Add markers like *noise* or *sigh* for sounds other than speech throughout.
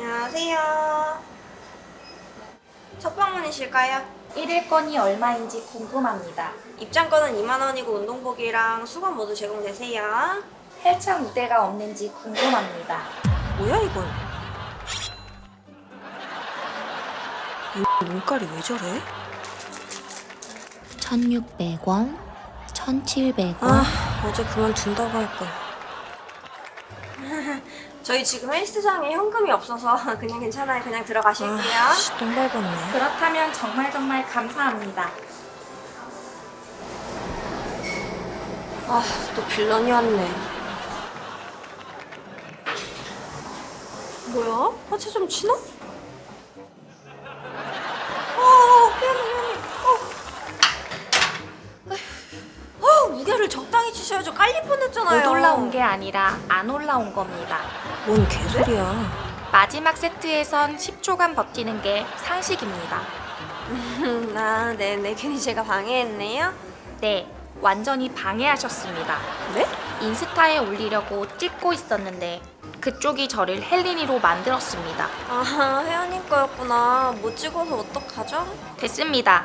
안녕하세요. 첫 방문이실까요? 1일권이 얼마인지 궁금합니다. 입장권은 2만원이고 운동복이랑 수건 모두 제공되세요. 헬창 우대가 없는지 궁금합니다. 뭐야 이건? 이 눈깔이 왜 저래? 1600원, 1700원, 아 어제 그만둔다고 할걸 *laughs* 저희 지금 헬스장에 현금이 없어서 *laughs* 그냥 괜찮아요 그냥 들어가실게요 똥 밟았네 그렇다면 정말 정말 감사합니다. 아 또 빌런이 왔네 뭐야? 하체 좀 치나? 아 미안해 미안해 어. 아 무게를 치셔야죠 깔릴 뻔했잖아요 못 올라온 게 아니라 안 올라온 겁니다. 뭔 개소리야 마지막 세트에선 10초간 버티는 게 상식입니다. 음, *laughs* 아 네네 괜히 제가 방해했네요 네, 완전히 방해하셨습니다. 네? 인스타에 올리려고 찍고 있었는데 그쪽이 저를 헬린이로 만들었습니다. 아 혜연님 거였구나 못 찍어서 어떡하죠? 됐습니다.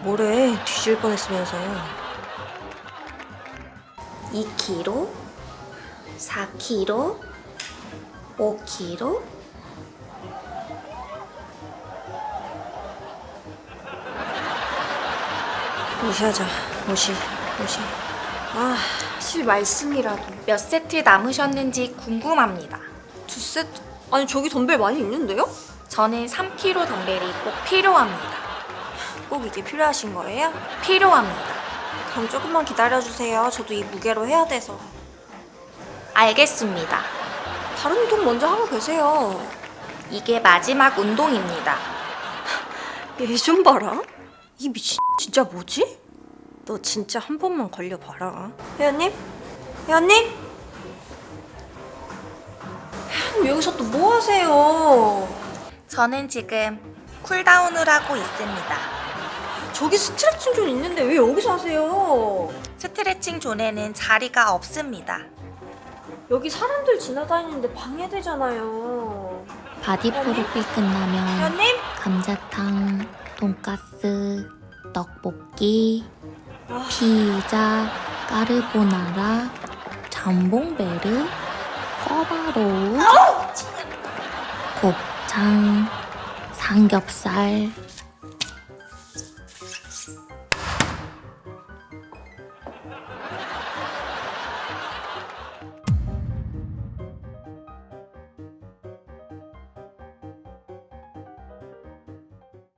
뭐래 뒤질 뻔했으면서 2kg, 4kg, 5kg, 무시하자 무시 무시 아 실 말씀이라도 몇 세트 남으셨는지 궁금합니다. 두 세트 아니 저기 덤벨 많이 있는데요? 저는 3kg 덤벨이 꼭 필요합니다. 꼭 이게 필요하신 거예요? 필요합니다. 그럼 조금만 기다려주세요 저도 이 무게로 해야 돼서 알겠습니다. 다른 운동 먼저 하고 계세요 이게 마지막 운동입니다. *laughs* 얘 좀 봐라 이 미친 진짜 뭐지? 너 진짜 한 번만 걸려봐라 혜연님? 혜연님? 혜연님 여기서 또 뭐 하세요? 저는 지금 cool down을 하고 있습니다. 저기 스트레칭 존 있는데 왜 여기서 하세요? 스트레칭 존에는 자리가 없습니다. 여기 사람들 지나다니는데 방해되잖아요 바디 프로필 끝나면 혜연님? 감자탕, 돈가스, 떡볶이, 아. 피자, 까르보나라, 잠봉베르, 꿔바로우, 곱창, 삼겹살,